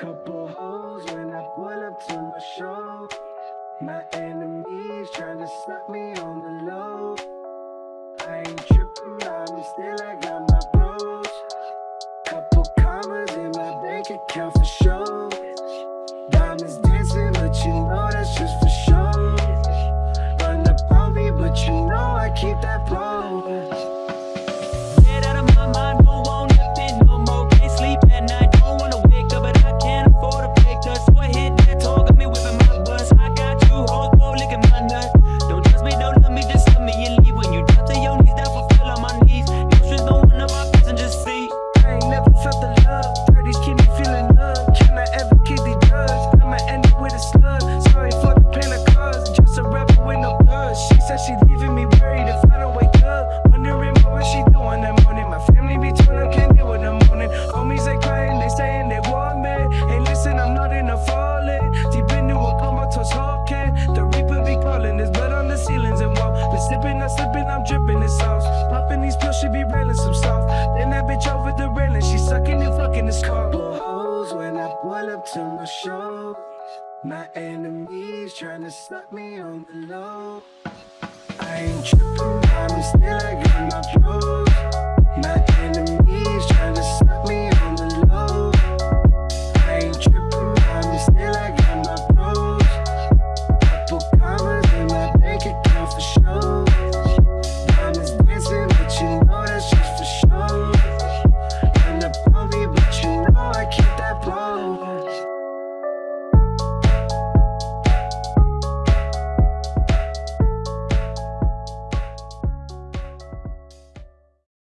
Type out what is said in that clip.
Couple hoes when I pull up to my show. My enemies trying to stop me on the low. I ain't tripping, I'm still I got my bros. Couple commas in my bank account for sure. She leaving me worried if I don't wake up. Wondering what she doing that morning. My family be up, can't deal with the morning. Homies they crying, they saying they want me. Hey, listen, I'm not in a falling. Deep into a comatose hawking. The reaper be calling. There's blood on the ceilings and wall. Been sipping, I'm slipping, I'm dripping this sauce. Popping these pills, she be railing some soft. Then that bitch over the railing, she sucking and fucking this car. hoes when I pull up to my show. My enemies trying to stop me on the low. ночь Нами снег